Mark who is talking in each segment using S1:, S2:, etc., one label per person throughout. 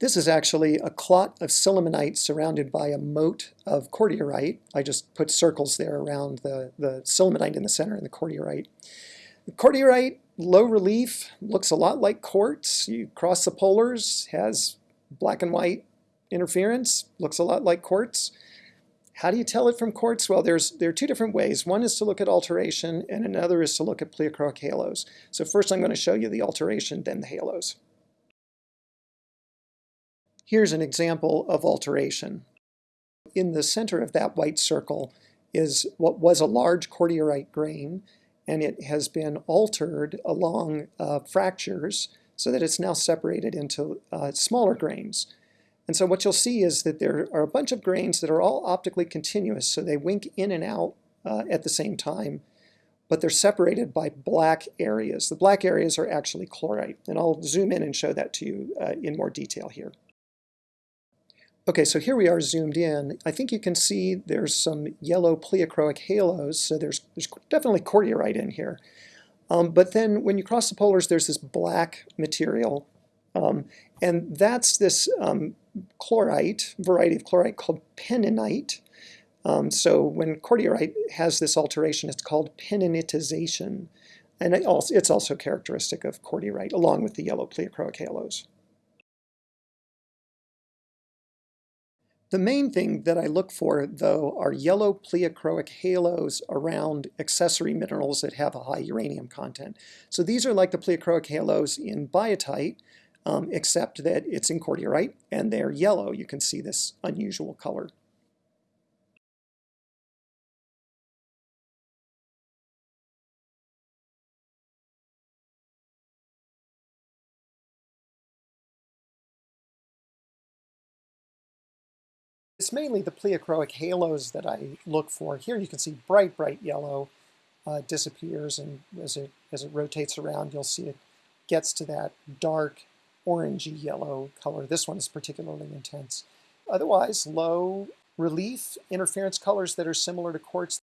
S1: This is actually a clot of sillimanite surrounded by a moat of cordierite. I just put circles there around the, the sillimanite in the center and the cordierite. The cordierite, low relief, looks a lot like quartz. You cross the polars, has black and white interference, looks a lot like quartz. How do you tell it from quartz? Well, there's there are two different ways. One is to look at alteration, and another is to look at pleochroic halos. So first I'm going to show you the alteration, then the halos. Here's an example of alteration. In the center of that white circle is what was a large cordierite grain, and it has been altered along uh, fractures so that it's now separated into uh, smaller grains. And so what you'll see is that there are a bunch of grains that are all optically continuous, so they wink in and out uh, at the same time, but they're separated by black areas. The black areas are actually chlorite, and I'll zoom in and show that to you uh, in more detail here. Okay, so here we are zoomed in. I think you can see there's some yellow pleochroic halos, so there's, there's definitely cordierite in here. Um, but then when you cross the polars, there's this black material, um, and that's this um, chlorite, variety of chlorite called penninite. Um, so when cordierite has this alteration, it's called penninitization. And it also, it's also characteristic of cordierite, along with the yellow pleochroic halos. The main thing that I look for, though, are yellow pleochroic halos around accessory minerals that have a high uranium content. So these are like the pleochroic halos in biotite, um, except that it's in cordierite, and they're yellow. You can see this unusual color. It's mainly the pleochroic halos that I look for. Here you can see bright, bright yellow uh, disappears, and as it, as it rotates around, you'll see it gets to that dark orangey yellow color. This one is particularly intense. Otherwise, low relief interference colors that are similar to quartz.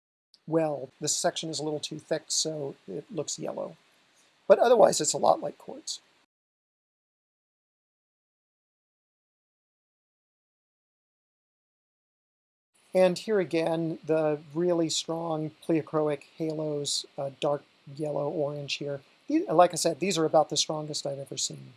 S1: Well, this section is a little too thick, so it looks yellow. But otherwise, it's a lot like quartz. And here again, the really strong pleochroic halos, uh, dark yellow, orange here. Like I said, these are about the strongest I've ever seen.